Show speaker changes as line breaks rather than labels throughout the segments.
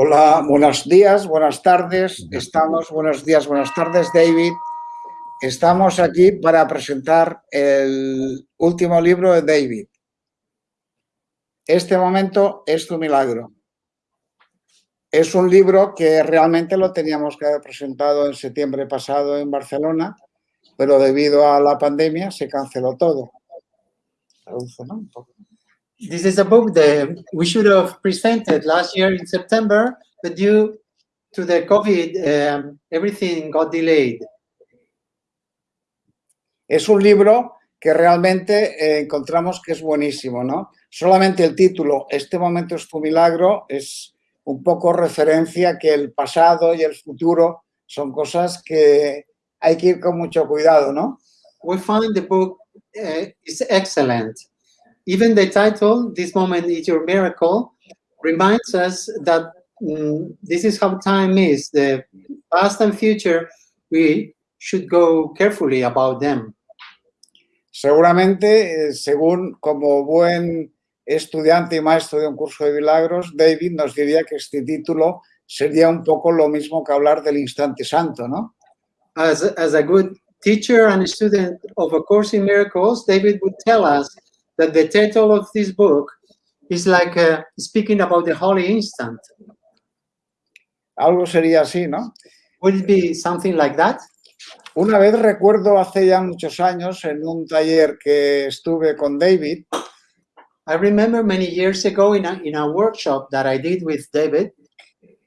Hola, buenos días, buenas tardes. Estamos, buenos días, buenas tardes, David. Estamos aquí para presentar el último libro de David. Este momento es tu milagro. Es un libro que realmente lo teníamos que haber presentado en septiembre pasado en Barcelona, pero debido a la pandemia se canceló todo. Traduce, ¿no? Un poco.
This is a book that we should have presented last year in September, but due to the COVID, um, everything got delayed.
Es un libro que realmente eh, encontramos que es buenísimo, ¿no? Solamente el título, Este momento es tu milagro, es un poco referencia que el pasado y el futuro son cosas que hay que ir con mucho cuidado, ¿no?
We find the book uh, is excellent. Even the title, This Moment is Your Miracle, reminds us that mm, this is how time is. The past and future, we should go carefully about them.
Seguramente, eh, según como buen estudiante y maestro de un curso de milagros, David nos diría que este título sería un poco lo mismo que hablar del instante santo, ¿no?
As, as a good teacher and student of A Course in Miracles, David would tell us that the title of this book is like uh, speaking about the holy instant.
Algo sería así, ¿no?
Would it be something like that?
Una vez recuerdo hace ya muchos años en un taller que estuve con David,
I remember many years ago in a, in a workshop that I did with David,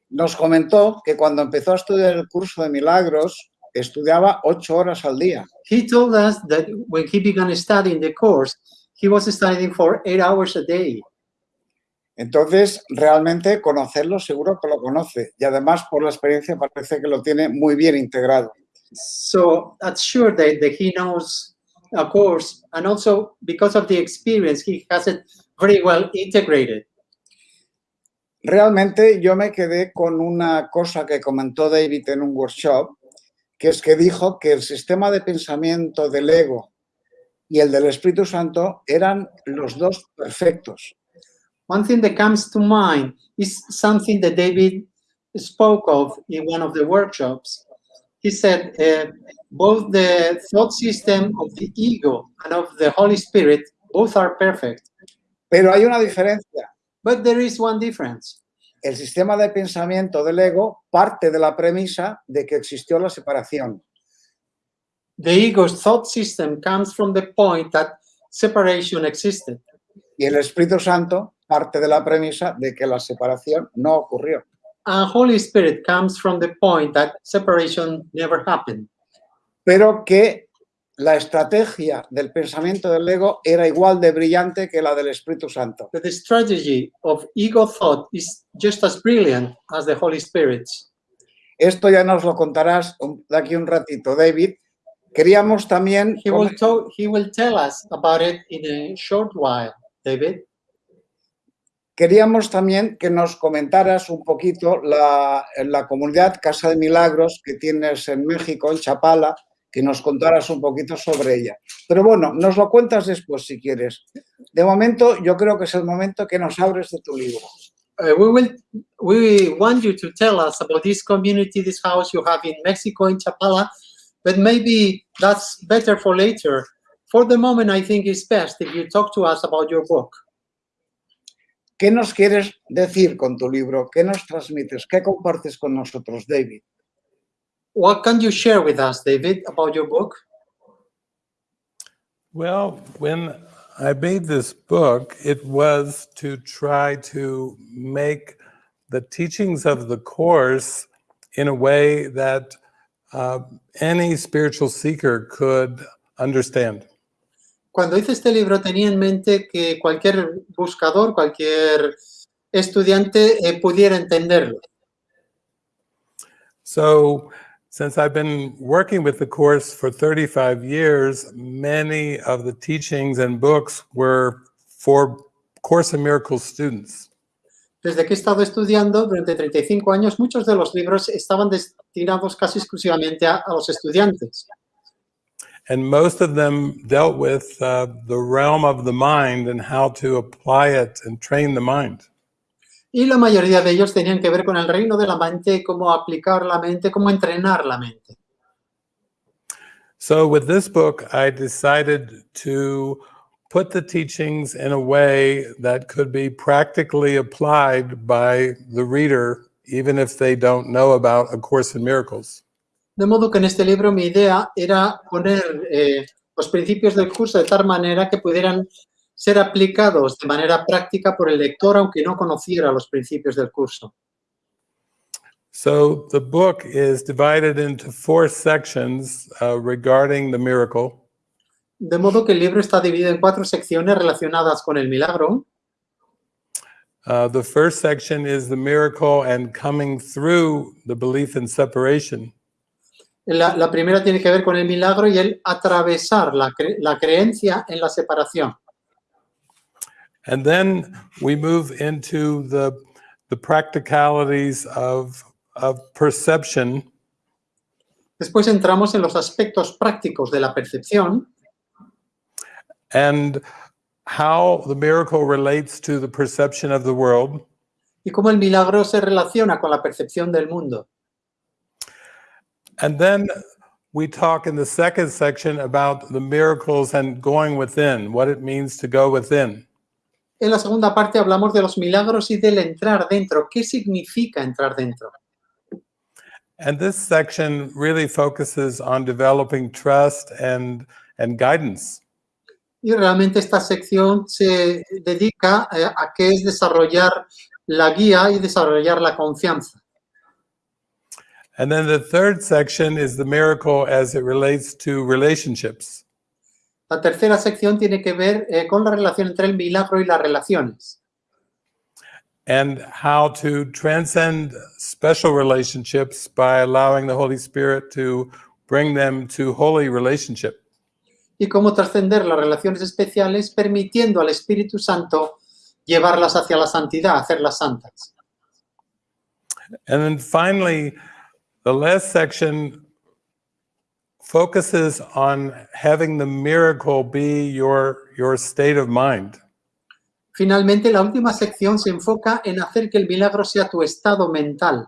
nos comentó que cuando empezó a estudiar el curso de milagros, estudiaba ocho horas al día.
he told us that when he began studying the course, he was studying for eight hours a day.
Entonces, realmente conocerlo seguro que lo conoce y además por la experiencia parece que lo tiene muy bien integrado.
So that's sure that, that he knows a course, and also because of the experience, he has it very well integrated.
Realmente yo me quedé con una cosa que comentó David en un workshop, que es que dijo que el sistema de pensamiento del ego y el del Espíritu Santo eran los dos perfectos.
One thing that comes to mind is something that David spoke of in one of the workshops. He said uh, both the thought system of the ego and of the Holy Spirit, both are perfect.
Pero hay una diferencia.
But there is one difference.
El sistema de pensamiento del ego parte de la premisa de que existió la separación.
The ego's thought system comes from the point that separation existed.
Y el Espíritu Santo parte de la premisa de que la separación no ocurrió.
And Holy Spirit comes from the point that separation never happened.
Pero que la estrategia del pensamiento del ego era igual de brillante que la del Espíritu Santo.
But the strategy of ego thought is just as brilliant as the Holy Spirit's.
Esto ya nos lo contarás de aquí un ratito, David. Queríamos también
He will, he will tell us about it in a short while, David.
Queríamos también que nos comentaras un poquito la, la comunidad Casa de Milagros que tienes en México, en Chapala, que nos contaras un poquito sobre ella. Pero bueno, nos lo cuentas después si quieres. De momento, yo creo que es el momento que nos abres de tu libro.
Uh, we will we want you to tell us about this community, this house you have in Mexico, in Chapala, but maybe that's better for later. For the moment, I think it's best if you talk to us about your book.
¿Qué nos quieres decir con tu libro? ¿Qué nos transmites? ¿Qué compartes con nosotros, David?
What can you share with us, David, about your book?
Well, when I made this book, it was to try to make the teachings of the Course in a way that uh, any spiritual seeker could understand.
Cuando hice este libro tenía en mente que cualquier buscador, cualquier estudiante eh, pudiera entenderlo.
So, since I've been working with the Course for 35 years, many of the teachings and books were for Course in Miracles students.
Desde que he estado estudiando durante 35 años, muchos de los libros estaban destinados casi exclusivamente a, a los estudiantes.
And most of them dealt with uh, the realm of the mind and how to apply it and train the mind.
Y la mayoría de ellos tenían que ver con el reino de la mente, cómo aplicar la mente, cómo entrenar la mente.
So with this book, I decided to put the teachings in a way that could be practically applied by the reader, even if they don't know about A Course in Miracles.
De modo que en este libro mi idea era poner eh, los principios del curso de tal manera que pudieran ser aplicados de manera práctica por el lector, aunque no conociera los principios del curso.
So the book is divided into four sections uh, regarding the miracle.
De modo que el libro está dividido en cuatro secciones relacionadas con el milagro.
Uh, the first section is the miracle and coming through the belief in separation.
La, la primera tiene que ver con el milagro y el atravesar la, cre- la creencia en la separación.
And then we move into the, the practicalities of, of perception
Después entramos en los aspectos prácticos de la percepción
and how the miracle relates to the perception of the world.
y cómo el milagro se relaciona con la percepción del mundo.
And then we talk in the second section about the miracles and going within, what it means to go within.
En la segunda parte hablamos de los milagros y del entrar dentro. ¿Qué significa entrar dentro?
And this section really focuses on developing trust and, and guidance.
Y realmente esta sección se dedica eh, a qué es desarrollar la guía y desarrollar la confianza.
And then the third section is the miracle as it relates to relationships.
La tercera sección tiene que ver eh, con la relación entre el milagro y las relaciones
and how to transcend special relationships by allowing the Holy Spirit to bring them to holy relationship.
Y cómo trascender las relaciones especiales permitiendo al Espíritu Santo llevarlas hacia la santidad, hacerlas santas.
And then finally, the last section focuses on having the miracle be your, your state of mind.
Finalmente, la última sección se enfoca en hacer que el milagro sea tu estado mental.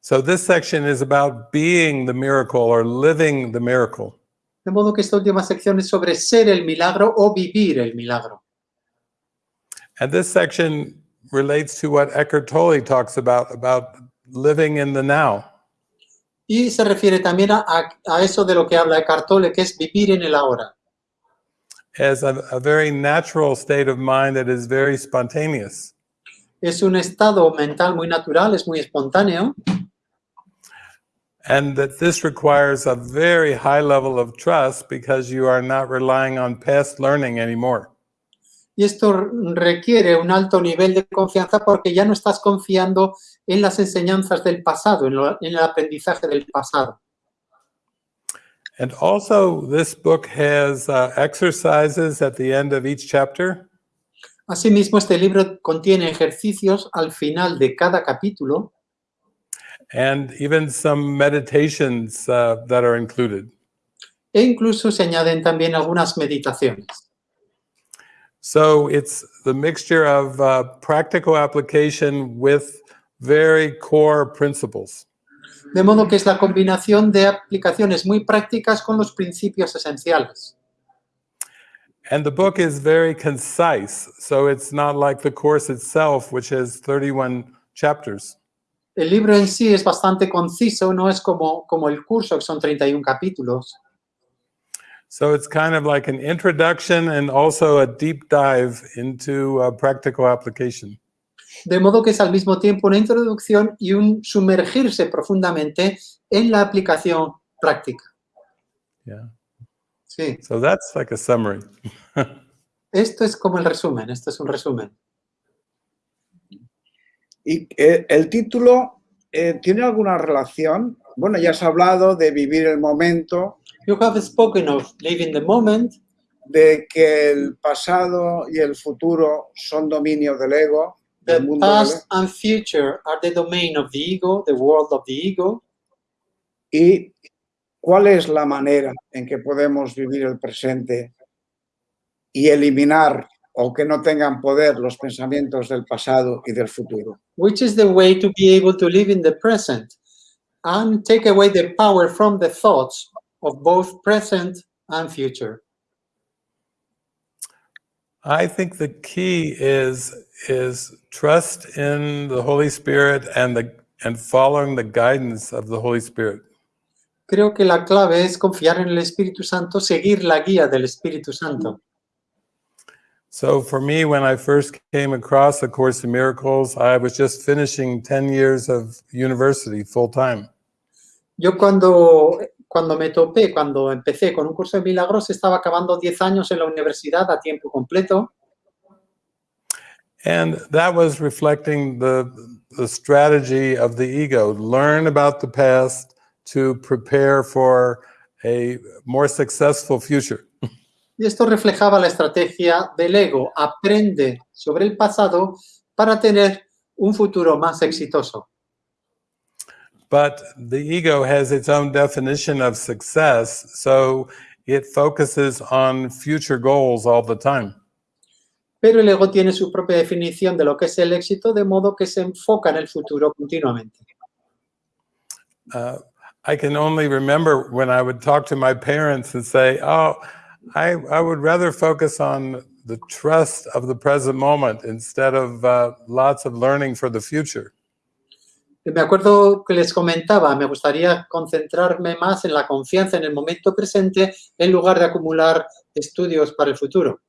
So this section is about being the miracle or living the miracle.
De modo que esta última sección es sobre ser el milagro o vivir el milagro.
And this section relates to what Eckhart Tolle talks about, about living in the now.
Y se refiere también a, a- a eso de lo que habla Eckhart Tolle, que es vivir en el ahora.
as a, a very natural state of mind that is very spontaneous.
Es un estado mental muy natural, es muy espontáneo
And that this requires a very high level of trust because you are not relying on past learning anymore.
y esto requiere un alto nivel de confianza porque ya no estás confiando en las enseñanzas del pasado, en, lo- en el aprendizaje del pasado.
And also, this book has uh, exercises at the end of each chapter.
Asimismo, este libro contiene ejercicios al final de cada capítulo
and even some meditations uh, that are included.
e incluso se añaden también algunas meditaciones.
So it's the mixture of uh, practical application with very core principles.
De modo que es la combinación de aplicaciones muy prácticas con los principios esenciales.
And the book is very concise, so it's not like the course itself, which has 31 chapters.
El libro en sí es bastante conciso, no es como, como el curso, que son 31 capítulos.
So it's kind of like an introduction and also a deep dive into uh, practical application.
De modo que es al mismo tiempo una introducción y un sumergirse profundamente en la aplicación práctica.
Yeah.
Sí,
So that's like a summary.
esto es como el resumen, esto es un resumen.
Y eh, el título eh, tiene alguna relación. Bueno, ya has hablado de vivir el momento,
You have spoken of living the moment,
de que el pasado y el futuro son dominio del ego,
the
del mundo del
past and future are the domain of the ego, the world of the ego.
¿Y cuál es la manera en que podemos vivir el presente y eliminar o que no tengan poder los pensamientos del pasado y del futuro.
which is the way to be able to live in the present and take away the power from the thoughts of both present and future.
I think the key is is trust in the Holy Spirit and the and following the guidance of the Holy Spirit.
Creo que la clave es confiar en el Espíritu Santo, seguir la guía del Espíritu Santo.
So for me, when I first came across A Course in Miracles, I was just finishing 10 years of university full time.
Yo cuando, cuando me topé, cuando empecé con un curso de milagros, estaba acabando 10 años en la universidad a tiempo completo
And that was reflecting the, the strategy of the ego. Learn about the past to prepare for a more successful future.
Y esto reflejaba la estrategia del ego. Aprende sobre el pasado para tener un futuro más exitoso.
But the ego has its own definition of success, so it focuses on future goals all the time.
Pero el ego tiene su propia definición de lo que es el éxito, de modo que se enfoca en el futuro continuamente.
Uh, I can only remember when I would talk to my parents and say, "Oh, I I would rather focus on the trust of the present moment instead of uh, lots of learning for the future."
Me acuerdo que les comentaba, me gustaría concentrarme más en la confianza en el momento presente en lugar de acumular estudios para el futuro.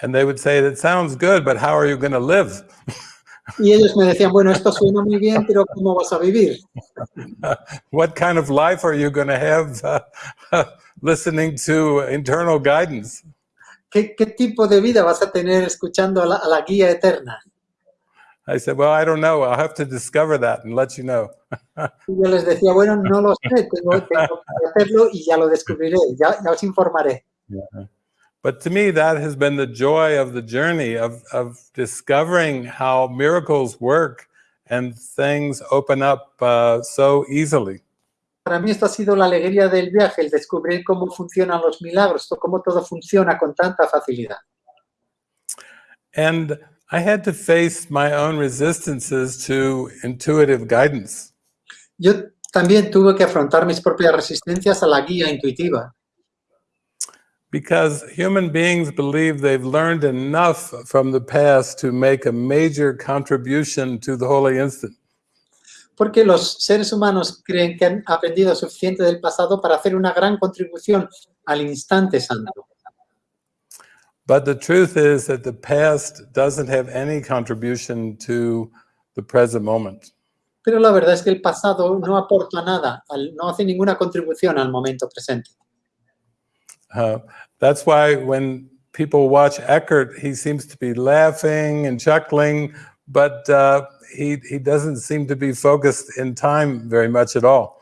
And they would say, "That sounds good, but how are you going to live?"
Y ellos me decían, bueno, esto suena muy bien, pero ¿cómo vas a vivir?
what kind of life are you going to have uh, listening to internal guidance?
¿Qué, qué tipo de vida vas a tener escuchando a la, a la guía eterna?
I said, "Well, I don't know. I'll have to discover that and let you know."
Yo les decía, bueno, no lo sé, tengo, tengo que hacerlo y ya lo descubriré, ya, ya os informaré.
But to me, that has been the joy of the journey of, of discovering how miracles work and things open up uh, so easily.
Para mí esto ha sido la alegría del viaje, el descubrir cómo funcionan los milagros, cómo todo funciona con tanta facilidad.
And I had to face my own resistances to intuitive guidance.
Yo también tuve que afrontar mis propias resistencias a la guía intuitiva,
Because human beings believe they've learned enough from the past to make a major contribution to the holy instant.
porque los seres humanos creen que han aprendido suficiente del pasado para hacer una gran contribución al instante santo.
But the truth is that the past doesn't have any contribution to the present moment.
Pero la verdad es que el pasado no aporta nada, no hace ninguna contribución al momento presente.
Uh, that's why when people watch Eckert, he seems to be laughing and chuckling, but uh, he, he doesn't seem to be focused in time very much at all.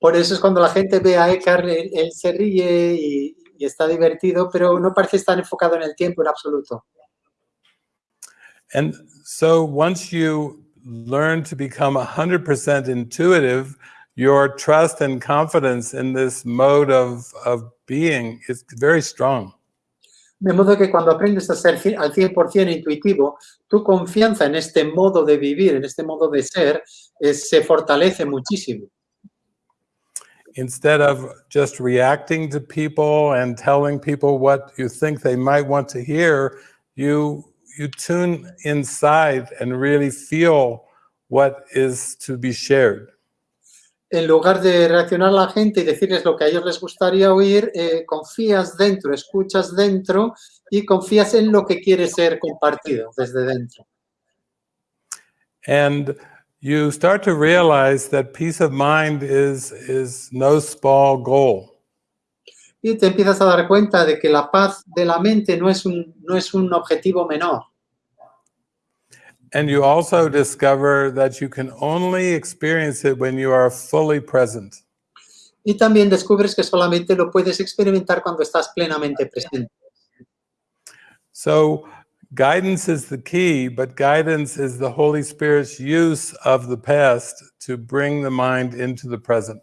Por eso es cuando la gente ve a Eckhart, él, él se ríe y, y está divertido, pero no parece estar enfocado en el tiempo en absoluto.
And so once you learn to become 100% intuitive, your trust and confidence in this mode of, of being is very strong.
De modo que cuando aprendes a ser al 100% intuitivo, tu confianza en este modo de vivir, en este modo de ser, eh, se fortalece muchísimo.
Instead of just reacting to people and telling people what you think they might want to hear, you you tune inside and really feel what is to be shared.
En lugar de reaccionar a la gente y decirles lo que a ellos les gustaría oír, eh, confías dentro, escuchas dentro y confías en lo que quiere ser compartido desde dentro.
And you start to realize that peace of mind is is no small goal.
Y te empiezas a dar cuenta de que la paz de la mente no es un, no es un objetivo menor.
And you also discover that you can only experience it when you are fully present.
Y también descubres que solamente lo puedes experimentar cuando estás plenamente presente.
So guidance is the key, but guidance is the Holy Spirit's use of the past to bring the mind into the present.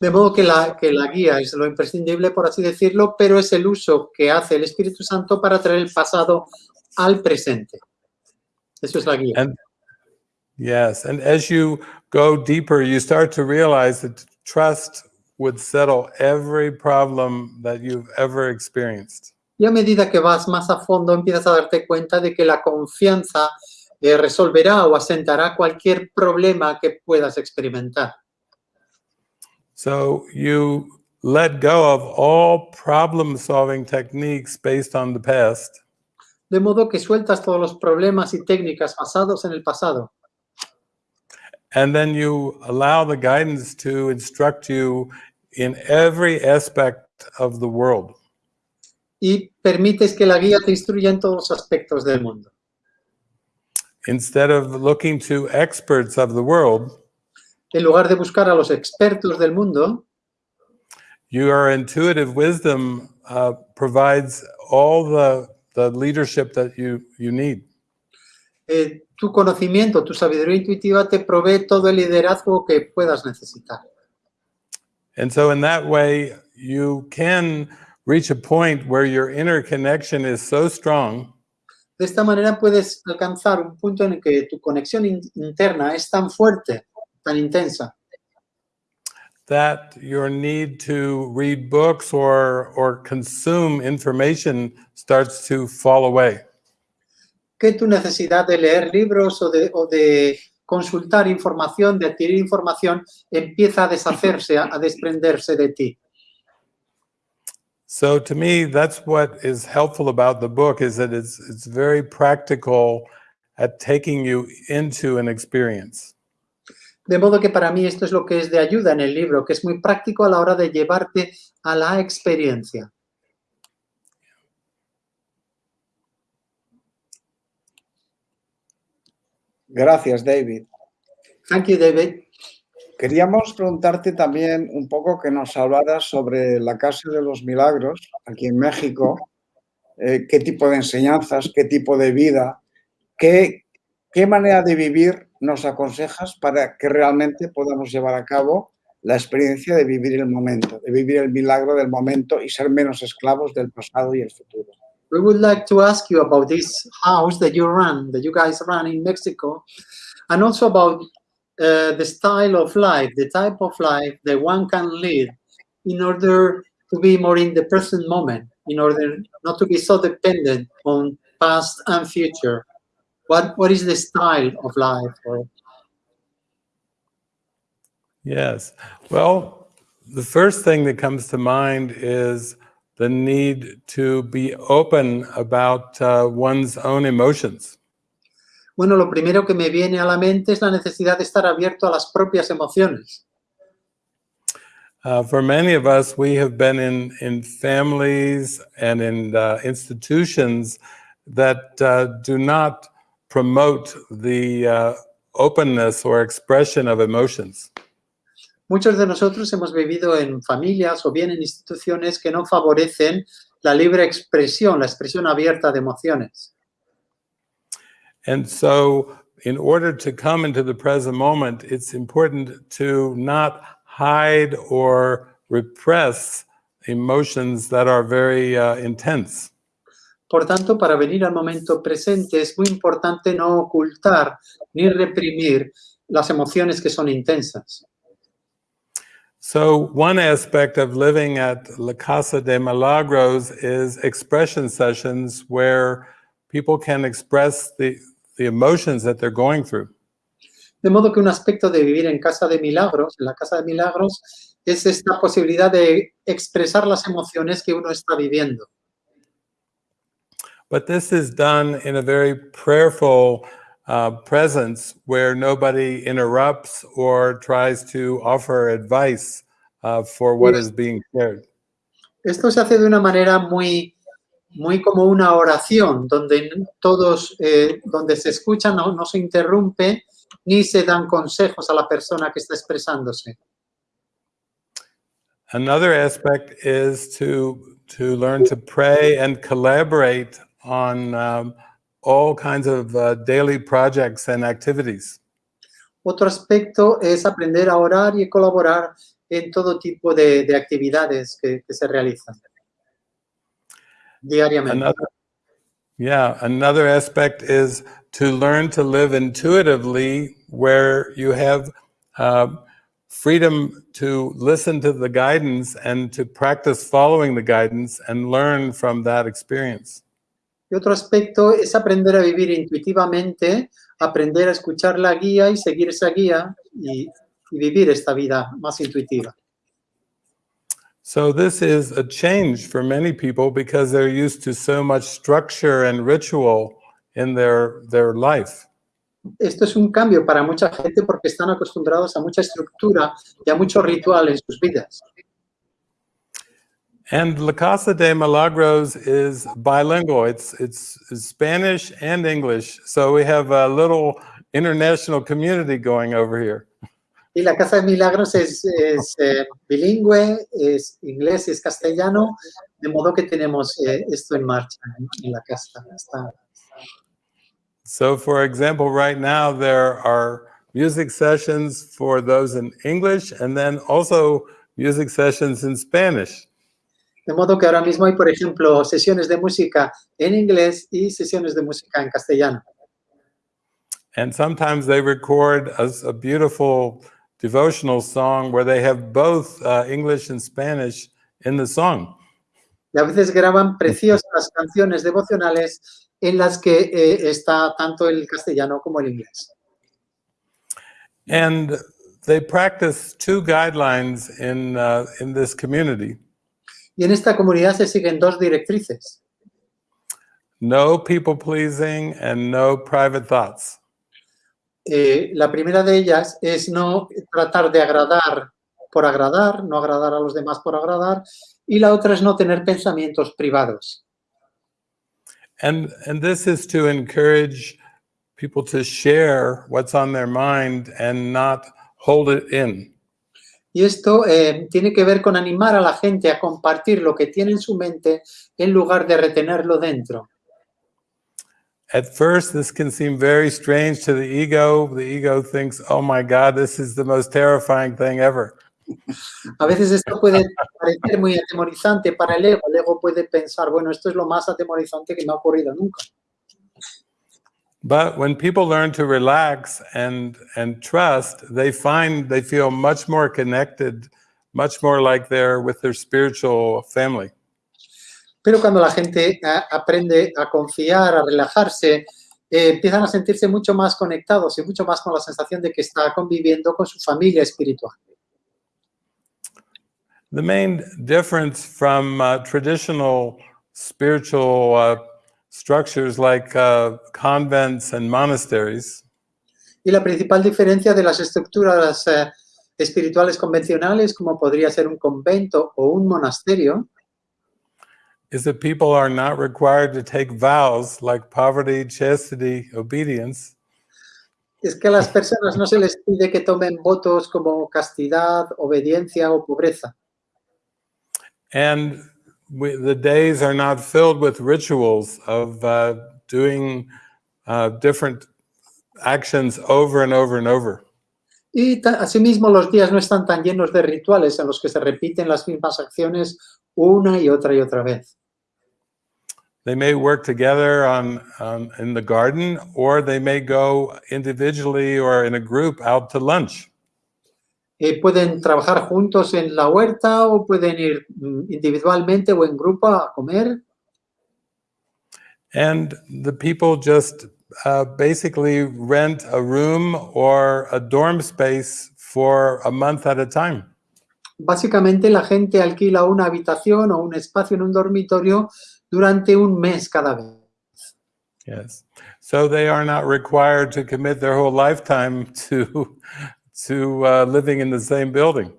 De modo que la, que la guía es lo imprescindible, por así decirlo, pero es el uso que hace el Espíritu Santo para traer el pasado al presente. Eso es la guía.
And yes, and as you go deeper, you start to realize that trust would settle every problem that you've ever experienced.
Y a medida que vas más a fondo, empiezas a darte cuenta de que la confianza eh, resolverá o asentará cualquier problema que puedas experimentar.
So you let go of all problem solving techniques based on the past
De modo que sueltas todos los problemas y técnicas basados en el pasado.
and then you allow the guidance to instruct you in every aspect of the world.
y permites que la guía te instruya en todos los aspectos del mundo.
Instead of looking to experts of the world,
En lugar de buscar a los expertos del mundo,
your intuitive wisdom uh, provides all the, the leadership that you, you need.
eh, tu conocimiento, tu sabiduría intuitiva te provee todo el liderazgo que puedas necesitar.
And so, in that way, you can reach a point where your inner connection is so strong
De esta manera puedes alcanzar un punto en el que tu conexión in- interna es tan fuerte, tan intensa,
that your need to read books or, or consume information starts to fall away.
que tu necesidad de leer libros o de, o de consultar información, de adquirir información, empieza a deshacerse, a, a desprenderse de ti.
So to me, that's what is helpful about the book is that it's it's very practical at taking you into an experience.
De modo que para mí esto es lo que es de ayuda en el libro, que es muy práctico a la hora de llevarte a la experiencia.
Gracias, David.
Thank you, David.
Queríamos preguntarte también un poco que nos hablaras sobre la Casa de los Milagros aquí en México, eh, qué tipo de enseñanzas, qué tipo de vida, qué, qué manera de vivir nos aconsejas para que realmente podamos llevar a cabo la experiencia de vivir el momento, de vivir el milagro del momento y ser menos esclavos del pasado y el futuro.
We would like to ask you about this house that you run, that you guys run in Mexico, and also about uh, the style of life, the type of life that one can live in order to be more in the present moment, in order not to be so dependent on past and future. What, what is the style of life? Or,
Yes. Well, the first thing that comes to mind is the need to be open about uh, one's own emotions.
bueno, lo primero que me viene a la mente es la necesidad de estar abierto a las propias emociones.
Uh, for many of us, we have been in, in families and in uh, institutions that uh, do not promote the uh, openness or expression of emotions.
Muchos de nosotros hemos vivido en familias o bien en instituciones que no favorecen la libre expresión, la expresión abierta de emociones.
And so, in order to come into the present moment, it's important to not hide or repress emotions that are very uh, intense.
Por tanto, para venir al momento presente es muy importante no ocultar ni reprimir las emociones que son intensas.
So, one aspect of living at La Casa de Milagros is expression sessions where people can express the, the emotions that they're going through.
De modo que un aspecto de vivir en Casa de Milagros, en la Casa de Milagros, es esta posibilidad de expresar las emociones que uno está viviendo.
But this is done in a very prayerful uh, presence where nobody interrupts or tries to offer advice uh, for what is being shared.
Esto se hace de una manera muy, muy como una oración, donde todos, eh, donde se escucha, no, no se interrumpe ni se dan consejos a la persona que está expresándose.
Another aspect is to to learn to pray and collaborate on um, all kinds of uh, daily projects and activities.
Otro aspecto es aprender a orar y colaborar en todo tipo de, de actividades que, que se realizan diariamente.
Another, yeah, another aspect is to learn to live intuitively where you have uh, freedom to listen to the guidance and to practice following the guidance and learn from that experience.
Y otro aspecto es aprender a vivir intuitivamente, aprender a escuchar la guía y seguir esa guía y, y vivir esta vida más intuitiva.
So this is a change for many people because they're used to so much structure and ritual in their, their life.
Esto es un cambio para mucha gente porque están acostumbrados a mucha estructura y a mucho ritual en sus vidas.
And La Casa de Milagros is bilingual. It's, it's, it's Spanish and English. So we have a little international community going over here.
Y la Casa de Milagros es, es eh, bilingüe, es inglés y es castellano, de modo que tenemos eh, esto en marcha en, en la casa. Está-
So for example, right now there are music sessions for those in English and then also music sessions in Spanish.
De modo que ahora mismo hay, por ejemplo, sesiones de música en inglés y sesiones de música en castellano.
And sometimes they record a, a beautiful devotional song where they have both uh, English and Spanish in the song.
Y a veces graban preciosas canciones devocionales en las que eh, está tanto el castellano como el inglés.
And they practice two guidelines in, uh, in this community.
Y en esta comunidad se siguen dos directrices.
No people pleasing and no private thoughts.
Eh, la primera de ellas es no tratar de agradar por agradar, no agradar a los demás por agradar, y la otra es no tener pensamientos privados.
And, and this is to encourage people to share what's on their mind and not hold it in.
Y esto eh, tiene que ver con animar a la gente a compartir lo que tiene en su mente en lugar de retenerlo dentro.
At first, this can seem very strange to the ego. The ego thinks, oh my God, this is the most terrifying thing ever.
A veces esto puede parecer muy atemorizante para el ego. El ego puede pensar, bueno, esto es lo más atemorizante que me ha ocurrido nunca.
But when people learn to relax and, and trust, they find they feel much more connected, much more like they're with their spiritual family.
Pero cuando la gente eh, aprende a confiar, a relajarse, eh, empiezan a sentirse mucho más conectados y mucho más con la sensación de que está conviviendo con su familia espiritual.
The main difference from uh, traditional spiritual uh, structures like uh, convents and monasteries
Y la principal diferencia de las estructuras eh, espirituales convencionales, como podría ser un convento o un monasterio,
is that people are not required to take vows like poverty, chastity, obedience,
es que a las personas no se les pide que tomen votos como castidad, obediencia o pobreza.
and we, the days are not filled with rituals of uh, doing uh, different actions over and over and over.
Y asimismo los días no están tan llenos de rituales en los que se repiten las mismas acciones una y otra y otra vez.
They may work together on, on in the garden, or they may go individually or in a group out to lunch.
Eh, pueden trabajar juntos en la huerta o pueden ir mm, individualmente o en grupo a comer
And the people just uh, basically rent a room or a dorm space for a month at a time.
Básicamente la gente alquila una habitación o un espacio en un dormitorio durante un mes cada vez.
Yes. So they are not required to commit their whole lifetime to to uh, living in the same building.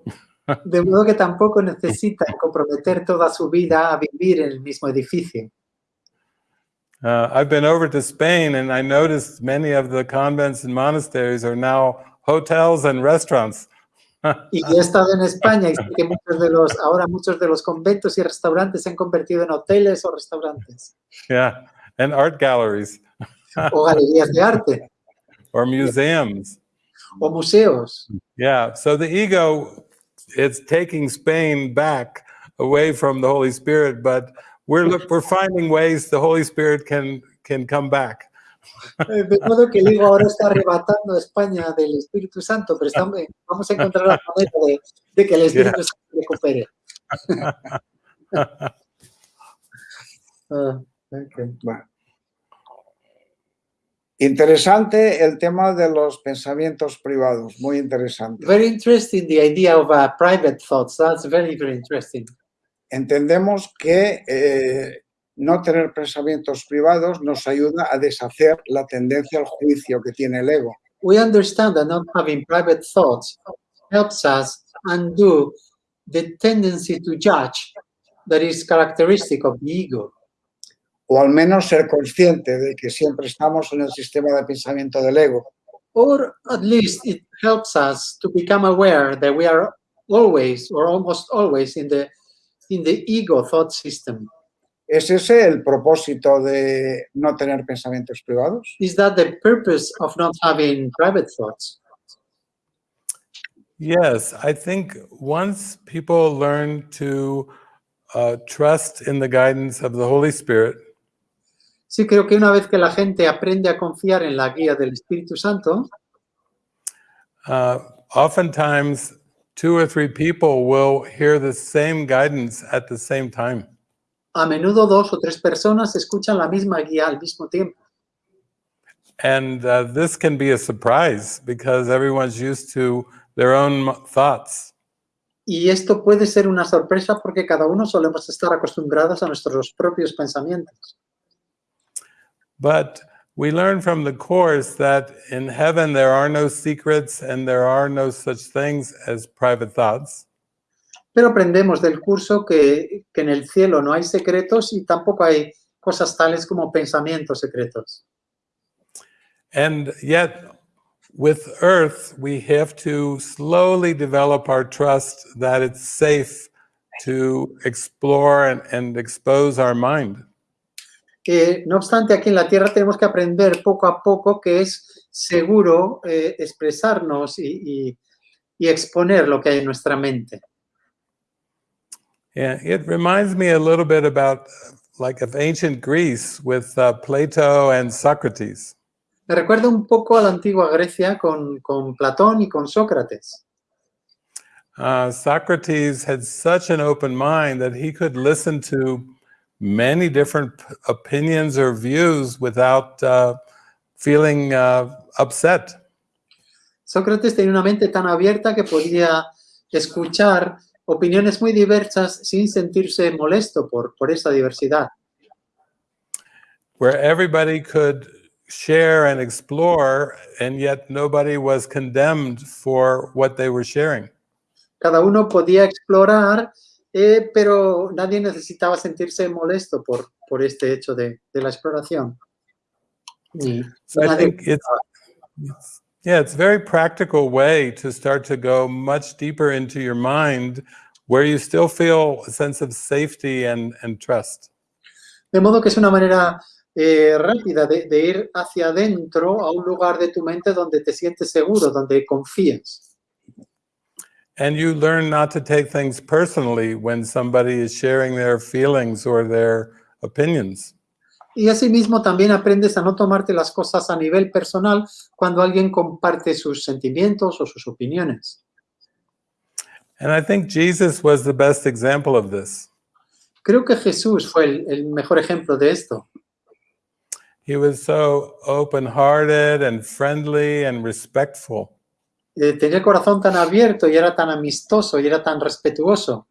De modo que tampoco necesitan comprometer toda su vida a vivir en el mismo edificio.
Uh, I've been over to Spain and I noticed many of the convents and monasteries are now hotels and restaurants.
Y yo he estado en España y sé que muchos de los, ahora muchos de los conventos y restaurantes se han convertido en hoteles o restaurantes
Yeah. And art galleries
o galerías de arte
or museums.
Museos.
Yeah. So the ego it's taking Spain back away from the Holy Spirit, but we're look we're finding ways the Holy Spirit can can come back.
Eh, De modo que digo, ahora está arrebatando a España del Espíritu Santo, pero estamos, vamos a encontrar la manera de, de que el Espíritu Santo recupere. Ah, ok.
Bueno. Interesante el tema de los pensamientos privados, muy interesante.
Very interesting, the idea of uh, private thoughts. That's very, very interesting.
Entendemos que eh, no tener pensamientos privados nos ayuda a deshacer la tendencia al juicio que tiene el ego.
We understand that not having private thoughts helps us undo the tendency to judge that is characteristic of the ego.
O al menos ser consciente de que siempre estamos en el sistema de pensamiento del ego.
Or at least it helps us to become aware that we are always or almost always in the in the ego thought system.
¿Es ese el propósito de no tener pensamientos privados?
Is that the purpose of not having private thoughts?
Yes, I think once people learn to uh, trust in the guidance of the Holy Spirit,
Sí, creo que una vez que la gente aprende a confiar en la guía del Espíritu Santo,
uh, oftentimes two or three people will hear the same guidance at the same time.
a menudo dos o tres personas escuchan la misma guía al mismo tiempo.
And uh, this can be a surprise because everyone's used to their own thoughts.
Y esto puede ser una sorpresa porque cada uno solemos estar acostumbrados a nuestros propios pensamientos.
But we learn from the Course that in heaven there are no secrets and there are no such things as private thoughts.
Pero aprendemos del curso que, que en el cielo no hay secretos y tampoco hay cosas tales como pensamientos secretos.
And yet, with Earth, we have to slowly develop our trust that it's safe to explore and, and expose our mind.
No obstante, aquí en la Tierra tenemos que aprender poco a poco que es seguro eh, expresarnos y, y- y exponer lo que hay en nuestra mente.
Yeah, it reminds me a little bit about like of ancient Greece with uh, Plato and Socrates.
Me recuerda un poco a la antigua Grecia con, con Platón y con Sócrates.
Uh, Socrates had such an open mind that he could listen to many different opinions or views without uh, feeling uh, upset.
Sócrates tenía una mente tan abierta que podía escuchar opiniones muy diversas sin sentirse molesto por, por esa diversidad.
where everybody could share and explore, and yet nobody was condemned for what they were sharing.
Cada uno podía explorar, eh, pero nadie necesitaba sentirse molesto por, por este hecho de, de la exploración. Ni-
So I
nadie-
think it's, it's yeah, it's a very practical way to start to go much deeper into your mind, where you still feel a sense of safety and and trust.
De modo que es una manera eh, rápida de, de ir hacia adentro a un lugar de tu mente donde te sientes seguro, donde confías.
And you learn not to take things personally when somebody is sharing their feelings or their opinions.
Y asimismo también aprendes a no tomarte las cosas a nivel personal cuando alguien comparte sus sentimientos o sus opiniones.
And I think Jesus was the best example of this.
Creo que Jesús fue el, el mejor ejemplo de esto.
He was so open hearted and friendly and respectful.
Eh, tenía el corazón tan abierto y era tan amistoso y era tan respetuoso.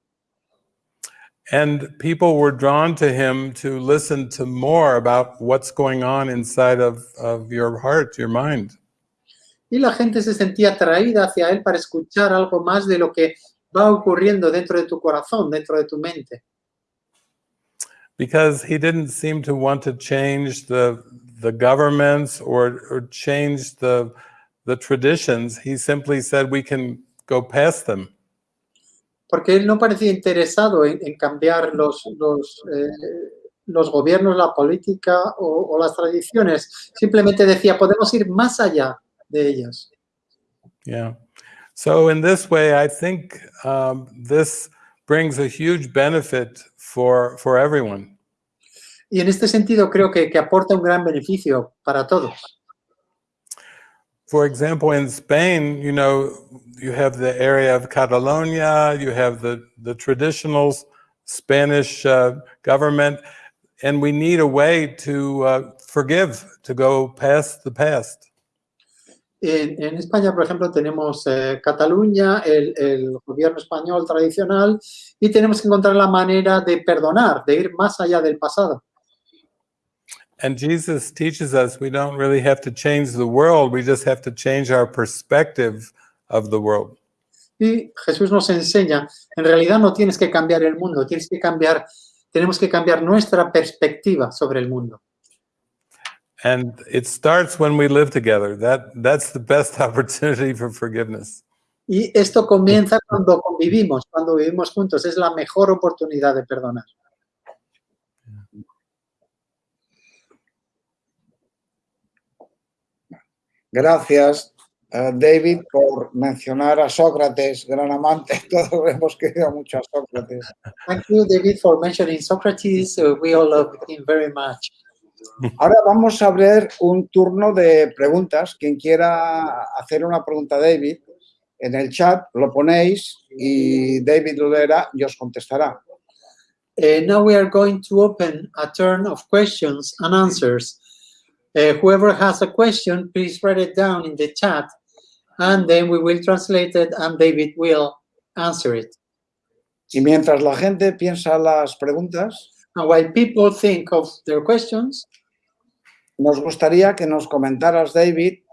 And people were drawn to him to listen to more about what's going on inside of, of your heart, your mind.
Y la gente se sentía atraída hacia él para escuchar algo más de lo que va ocurriendo dentro de tu corazón, dentro de tu mente.
Because he didn't seem to want to change the, the governments or, or change the, the traditions. He simply said we can go past them.
Porque él no parecía interesado en, en cambiar los, los, eh, los gobiernos, la política o, o las tradiciones. Simplemente decía, podemos ir más allá de ellas.
Yeah. So in this way, I think um, this brings a huge benefit for, for everyone.
Y en este sentido creo que, que aporta un gran beneficio para todos.
For example, in Spain, you know, you have the area of Catalonia, you have the, the traditional Spanish uh, government, and we need a way to uh, forgive, to go past the past.
En, en España, por ejemplo, tenemos eh, Cataluña, el, el gobierno español tradicional, y tenemos que encontrar la manera de perdonar, de ir más allá del pasado.
And Jesus teaches us we don't really have to change the world, we just have to change our perspective of the world.
Y Jesús nos enseña, en realidad no tienes que cambiar el mundo, tienes que cambiar, tenemos que cambiar nuestra perspectiva sobre el mundo.
And it starts when we live together. That, that's the best opportunity for forgiveness.
Y esto comienza cuando convivimos, cuando vivimos juntos. Es la mejor oportunidad de perdonar.
Gracias, eh, David, por mencionar a Sócrates, gran amante. Todos hemos querido mucho a Sócrates.
Thank you, David, for mentioning Socrates. Uh, we all love him very much.
Ahora vamos a abrir un turno de preguntas. Quien quiera hacer una pregunta a David, en el chat lo ponéis y David lo leerá y os contestará.
Uh, now we are going to open a turn of questions and answers. Uh, whoever has a question, please write it down in the chat, and then we will translate it, and David will answer it.
Y mientras la gente piensa las preguntas,
And while people think of their questions,
nos gustaría que nos comentaras, David,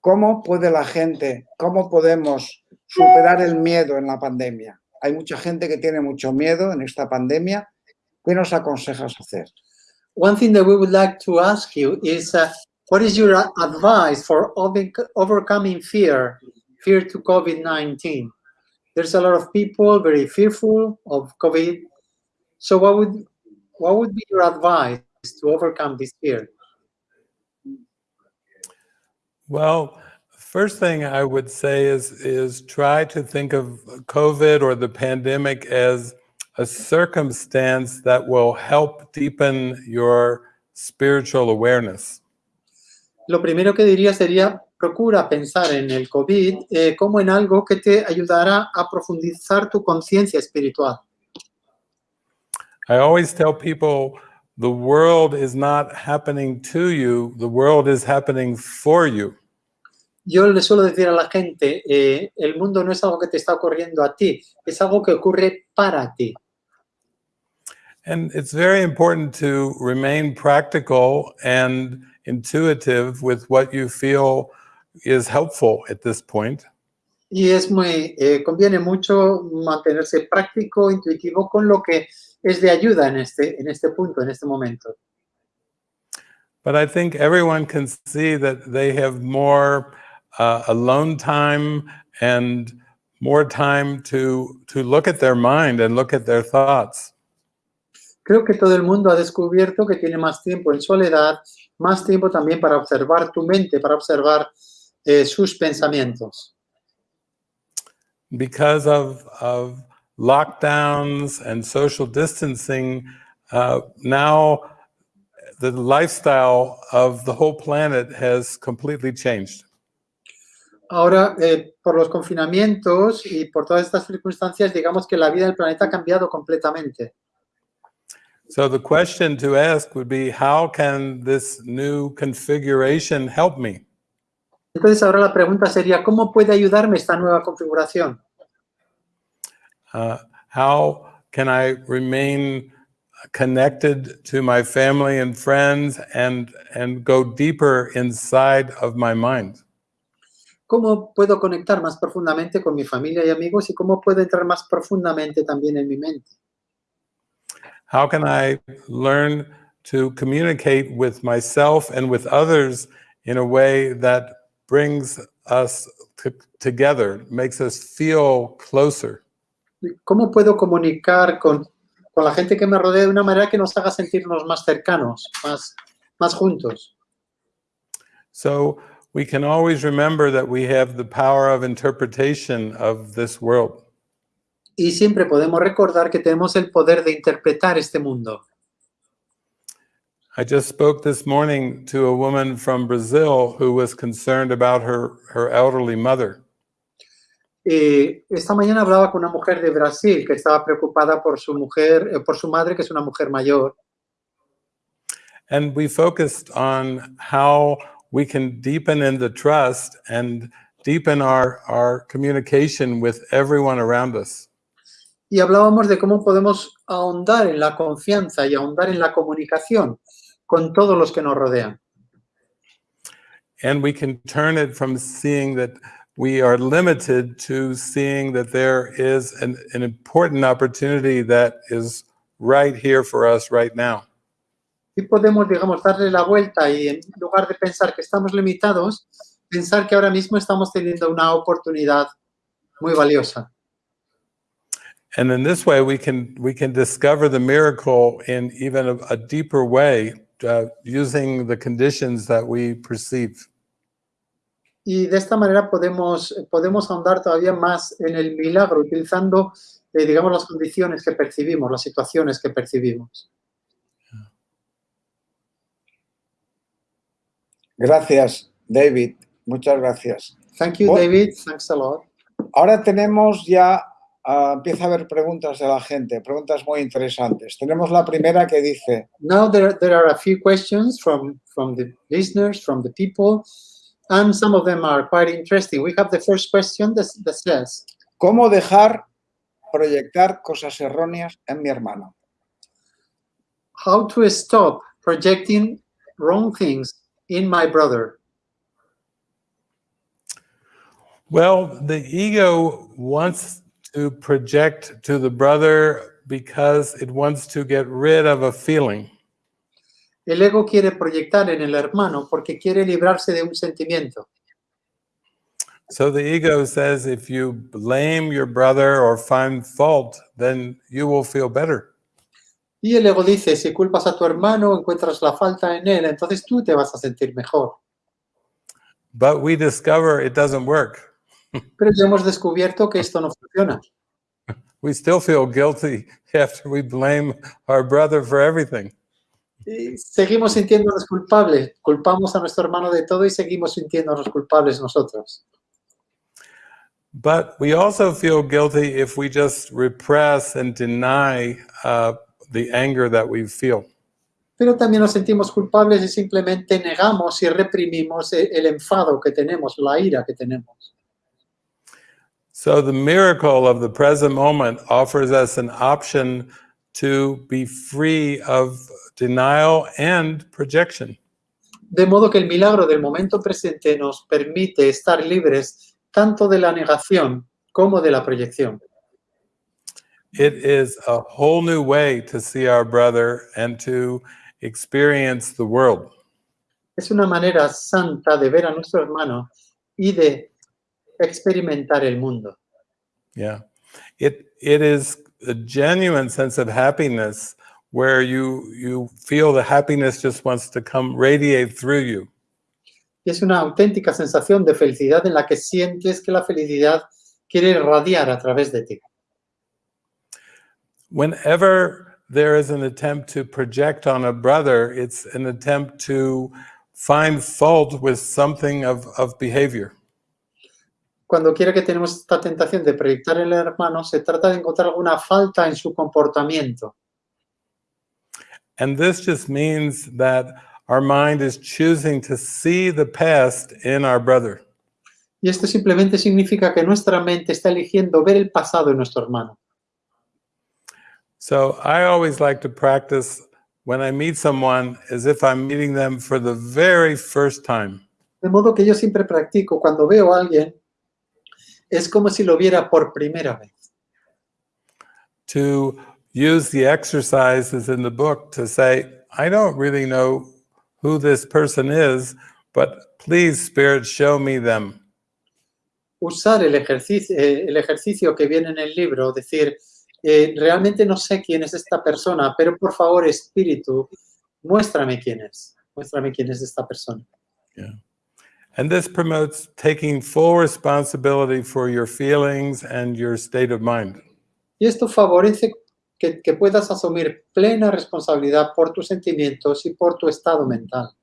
cómo puede la gente, cómo podemos superar el miedo en la pandemia. Hay mucha gente que tiene mucho miedo en esta pandemia. ¿Qué nos aconsejas hacer?
One thing that we would like to ask you is, uh, what is your advice for over- overcoming fear, fear to COVID-19? There's a lot of people very fearful of COVID. So what would, what would be your advice to overcome this fear?
Well, first thing I would say is is try to think of COVID or the pandemic as a circumstance that will help deepen your spiritual awareness.
Lo primero que diría sería, procura pensar en el COVID eh, como en algo que te ayudará a profundizar tu conciencia espiritual.
I always tell people the world is not happening to you, the world is happening for you.
Yo le suelo decir a la gente, eh, el mundo no es algo que te está ocurriendo a ti, es algo que ocurre para ti.
And it's very important to remain practical and intuitive with what you feel is helpful at this point.
Y es muy, eh, conviene mucho mantenerse práctico, intuitivo con lo que es de ayuda en este, en este punto, en este momento.
But I think everyone can see that they have more uh, alone time and more time to, to look at their mind and look at their thoughts.
Creo que todo el mundo ha descubierto que tiene más tiempo en soledad, más tiempo también para observar tu mente, para observar eh, sus pensamientos.
Because of, of lockdowns and social distancing, uh, now the lifestyle of the whole planet has completely changed.
Ahora, eh, por los confinamientos y por todas estas circunstancias, digamos que la vida del planeta ha cambiado completamente.
So the question to ask would be, how can this new configuration help me?
Entonces, ahora la pregunta sería, ¿cómo puede ayudarme esta nueva configuración?
Uh, how can I remain connected to my family and friends and, and go deeper inside of my mind?
¿Cómo puedo conectar más profundamente con mi familia y amigos y cómo puedo entrar más profundamente también en mi mente?
How can I learn to communicate with myself and with others in a way that brings us together, makes us feel closer?
¿Cómo puedo comunicar con, con la gente que me rodea de una manera que nos haga sentirnos más cercanos, más, más juntos?
So we can always remember that we have the power of interpretation of this world.
Y siempre podemos recordar que tenemos el poder de interpretar este mundo.
I just spoke this morning to a woman from Brazil who was concerned about her, her elderly mother.
Eh, esta mañana hablaba con una mujer de Brasil que estaba preocupada por su mujer, eh, por su madre, que es una mujer mayor.
And we focused on how we can deepen in the trust and deepen our, our communication with everyone around us.
Y hablábamos de cómo podemos ahondar en la confianza y ahondar en la comunicación con todos los que nos rodean.
And we can turn it from seeing that we are limited to seeing that there is an, an important opportunity that is right here for us right now.
Y podemos, digamos, darle la vuelta y en lugar de pensar que estamos limitados, pensar que ahora mismo estamos teniendo una oportunidad muy valiosa.
And in this way, we can we can discover the miracle in even a, a deeper way, uh, using the conditions that we perceive.
Y de esta manera podemos, podemos ahondar todavía más en el milagro, utilizando, eh, digamos, las condiciones que percibimos, las situaciones que percibimos.
Gracias, David. Muchas gracias.
Thank you. David. Thanks a lot.
Ahora tenemos ya, ah, empieza a haber preguntas de la gente, preguntas muy interesantes. Tenemos la primera que dice,
Now there, there are a few questions from, from the listeners, from the people, and some of them are quite interesting. We have the first question that, that says,
¿cómo dejar proyectar cosas erróneas en mi hermano?
how to stop projecting wrong things in my brother?
Well, the ego wants to project to the brother because it wants to get rid of a feeling.
El ego quiere proyectar en el hermano porque quiere librarse de un sentimiento.
So the ego says if you blame your brother or find fault, then you will feel better.
Y el ego dice, si culpas a tu hermano, encuentras la falta en él, entonces tú te vas a sentir mejor.
But we discover it doesn't work.
Pero ya hemos descubierto que esto no funciona.
We still feel guilty after we blame our brother for everything.
Y seguimos sintiéndonos culpables. Culpamos a nuestro hermano de todo y seguimos sintiéndonos culpables nosotros.
But we also feel guilty if we just repress and deny uh, the anger that we feel.
Pero también nos sentimos culpables y simplemente negamos y reprimimos e- el enfado que tenemos, la ira que tenemos.
So the miracle of the present moment offers us an option to be free of denial and projection.
De modo que el milagro del momento presente nos permite estar libres tanto de la negación como de la proyección.
It is a whole new way to see our brother and to experience the world.
Es una manera santa de ver a nuestro hermano y de experimentar el mundo.
Yeah. It it is a genuine sense of happiness where you you feel the happiness just wants to come radiate through you.
Es una auténtica sensación de felicidad en la que sientes que la felicidad quiere irradiar a través de ti.
Whenever there is an attempt to project on a brother, it's an attempt to find fault with something of, of behavior.
Cuando quiera que tenemos esta tentación de proyectar el hermano, se trata de encontrar alguna falta en su comportamiento.
And this just means that our mind is choosing to see the past in our brother.
Y esto simplemente significa que nuestra mente está eligiendo ver el pasado en nuestro hermano.
So I always like to practice when I meet someone as if I'm meeting them for the very first time.
De modo que yo siempre practico, cuando veo a alguien, es como si lo viera por primera vez.
To use the exercises in the book to say, I don't really know who this person is, but please, Spirit, show me them.
Usar el ejercicio, eh, el ejercicio que viene en el libro, decir, eh, realmente no sé quién es esta persona, pero por favor, Espíritu, muéstrame quién es. Muéstrame quién es esta persona.
And this promotes taking full responsibility for your feelings and your state of mind.
Y esto favorece que, que puedas asumir plena responsabilidad por tus sentimientos y por tu estado mental.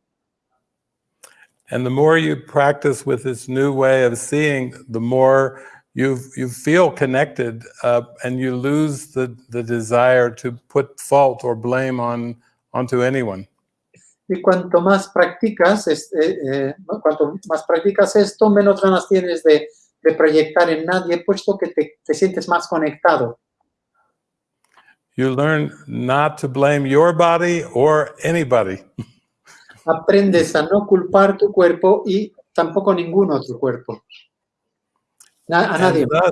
And the more you practice with this new way of seeing, the more you you feel connected uh, and you lose the, the desire to put fault or blame on onto anyone.
Y cuanto más practicas, eh, eh, ¿no? cuanto más practicas esto, menos ganas tienes de, de proyectar en nadie, puesto que te, te sientes más conectado.
You learn not to blame your body or anybody.
Aprendes a no culpar tu cuerpo y tampoco ningún otro cuerpo. Na- a nadie.
Thus,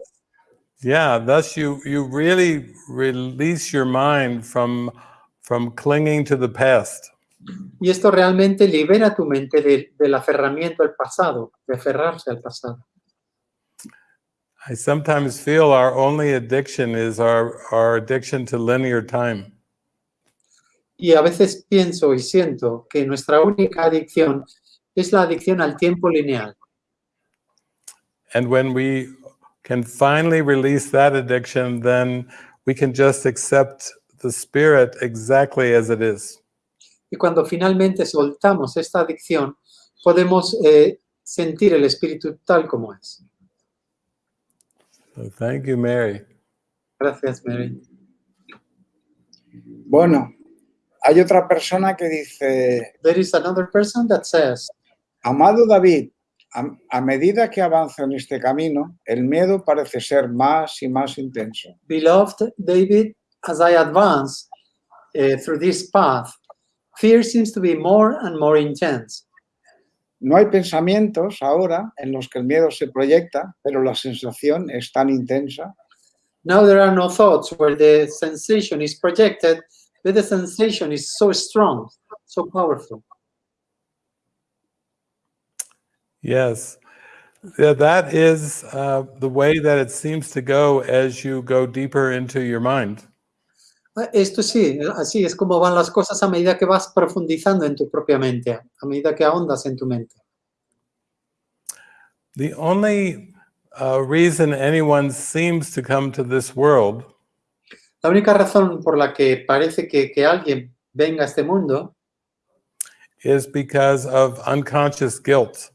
yeah, thus you you really release your mind from from clinging to the past.
Y esto realmente libera tu mente de- del aferramiento al pasado, de aferrarse al pasado.
I sometimes feel our only addiction is our our addiction to linear time.
Y a veces pienso y siento que nuestra única adicción es la adicción al tiempo lineal.
And when we can finally release that addiction, then we can just accept the spirit exactly as it is.
Y cuando finalmente soltamos esta adicción, podemos eh, sentir el espíritu tal como es.
So thank you, Mary.
Gracias, Mary.
Bueno, hay otra persona que dice,
There is another person that says,
amado David, a, a medida que avanzo en este camino, el miedo parece ser más y más intenso.
Beloved David, as I advance eh, through this path, fear seems to be more and more intense.
No hay pensamientos ahora en los que el miedo se proyecta, pero la sensación es tan intensa
Now there are no thoughts where the sensation is projected, but the sensation is so strong, so powerful.
Yes. Yeah, that is uh, the way that it seems to go as you go deeper into your mind.
Ah, Esto sí, así es como van las cosas a medida que vas profundizando en tu propia mente, a medida que ahondas en tu mente.
The only uh, reason anyone seems to come to this world
La única razón por la que parece que, que alguien venga a este mundo
is because of unconscious guilt.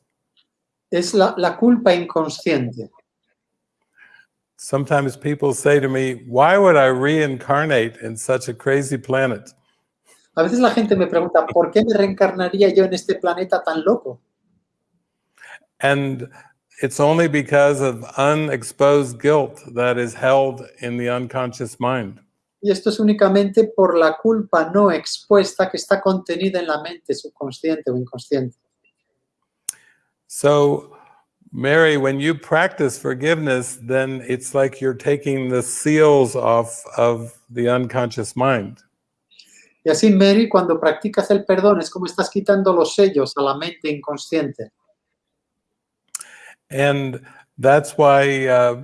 es la, la culpa inconsciente.
Sometimes people say to me, Why would I reincarnate in such a crazy planet?
A veces la gente me pregunta, ¿por qué me reencarnaría yo en este planeta tan loco?
And it's only because of unexposed guilt that is held in the unconscious mind.
Y esto es únicamente por la culpa no expuesta que está contenida en la mente subconsciente o inconsciente.
So, Mary, when you practice forgiveness, then it's like you're taking the seals off of the unconscious mind.
Y así, Mary, cuando practicas el perdón, es como estás quitando los sellos a la mente inconsciente.
And that's why uh,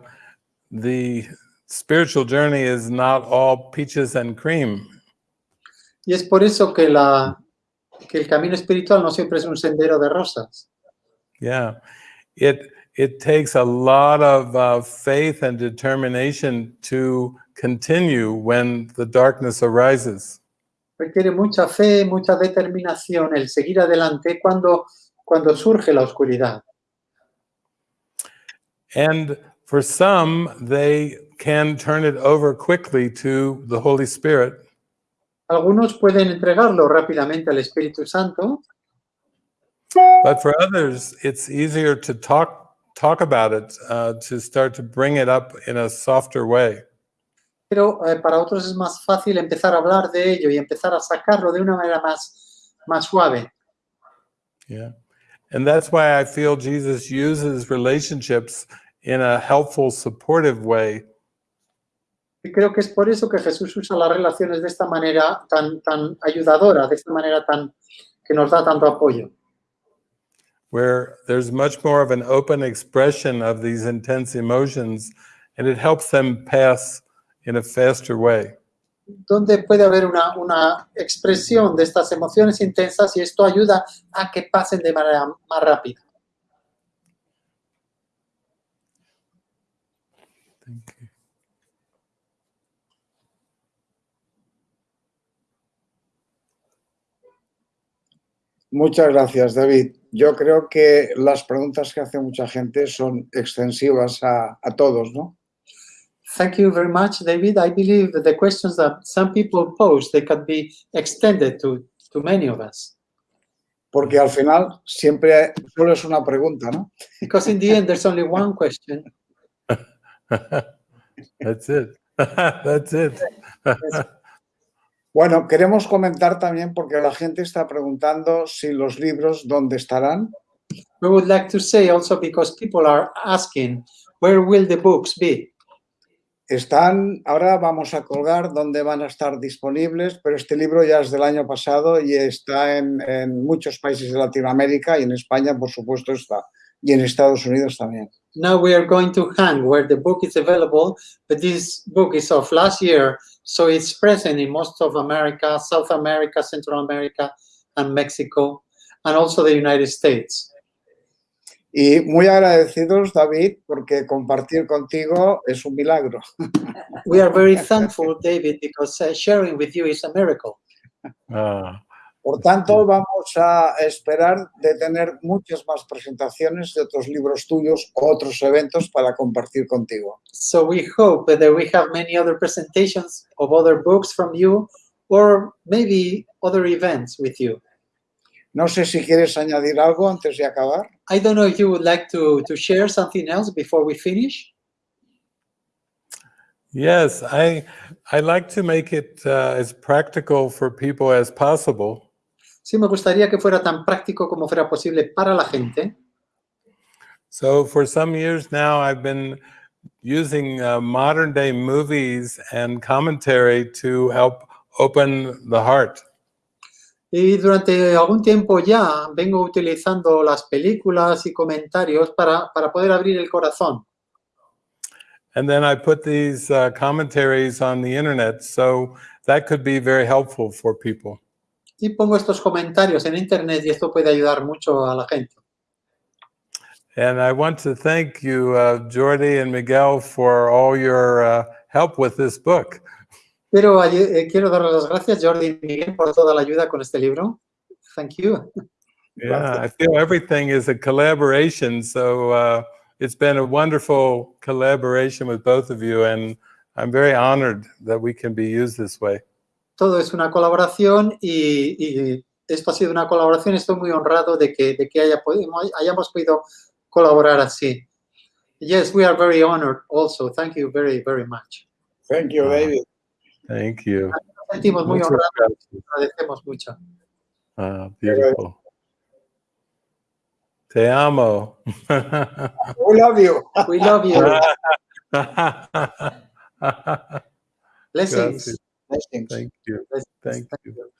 the spiritual journey is not all peaches and cream.
Y es por eso que, la, que el camino espiritual no siempre es un sendero de rosas.
Yeah. It it takes a lot of uh, faith and determination to continue when the darkness arises.
Requiere mucha fe, mucha determinación el seguir adelante cuando, cuando surge la oscuridad.
And for some, they can turn it over quickly to the Holy Spirit.
Algunos pueden entregarlo rápidamente al Espíritu Santo,
But for others, it's easier to talk talk about it, uh, to start to bring it up in a softer way.
pero eh, para otros es más fácil empezar a hablar de ello y empezar a sacarlo de una manera más, más suave.
Yeah. And that's why I feel Jesus uses relationships in a helpful, supportive way
Y creo que es por eso que Jesús usa las relaciones de esta manera tan, tan ayudadora, de esta manera tan que nos da tanto apoyo
where there's much more of an open expression of these intense emotions and it helps them pass in a faster way.
Donde puede haber una, una expresión de estas emociones intensas y esto ayuda a que pasen de manera más rápida.
Thank you.
Muchas gracias, David. Yo creo que las preguntas que hace mucha gente son extensivas a, a todos, ¿no?
Thank you very much, David. I believe that the questions that some people pose, they can be extended to, to many of us.
Porque al final siempre solo es una pregunta, ¿no?
Because in the end, there's only one question.
That's it. That's it.
Bueno, queremos comentar también porque la gente está preguntando si los libros dónde estarán.
We would like to say also because people are asking, where will the books be?
Están, ahora vamos a colgar dónde van a estar disponibles, pero este libro ya es del año pasado y está en, en muchos países de Latinoamérica y en España, por supuesto, está. Y en Estados Unidos también.
Now we are going to hang where the book is available, but this book is of last year, so it's present in most of America, South America, Central America, and Mexico, and also the United States.
Y muy agradecidos, David, porque compartir contigo es un milagro.
We are very thankful, David, because uh, sharing with you is a miracle.
Ah,
Por tanto, vamos a esperar de tener muchas más presentaciones de otros libros tuyos o otros eventos para compartir contigo.
So we hope that we have many other presentations of other books from you, or maybe other events with you.
No sé si quieres añadir algo antes de acabar.
I don't know if you would like to, to share something else before we finish.
yes, I I like to make it uh, as practical for people as possible.
Sí, me gustaría que fuera tan práctico como fuera posible para la gente.
So for some years now, I've been using uh, modern day movies and commentary to help open the heart.
Y durante algún tiempo ya vengo utilizando las películas y comentarios para, para poder abrir el corazón.
And then I put these uh, commentaries on the internet, so that could be very helpful for people.
Y pongo estos comentarios en internet y esto puede ayudar mucho a la gente.
And I want to thank you, uh, Jordi and Miguel, for all your uh, help with this book.
Pero eh, quiero darles las gracias, Jordi y Miguel, por toda la ayuda con este libro. Thank you.
Yeah, I feel everything is a collaboration, so uh, it's been a wonderful collaboration with both of you, and I'm very honored that we can be used this way.
Todo es una colaboración y, y esto ha sido una colaboración. Estoy muy honrado de que, de que haya, podido- hayamos podido colaborar así. Yes, we are very honored also. Thank you very, very much.
Thank you, David.
Thank you.
Nos sentimos muy
Muchas
honrados,
gracias.
agradecemos mucho.
Ah, beautiful. Te amo.
We love you.
We love you. Blessings.
Gracias.
Blessings.
Thank you.
Blessings.
Thank
you.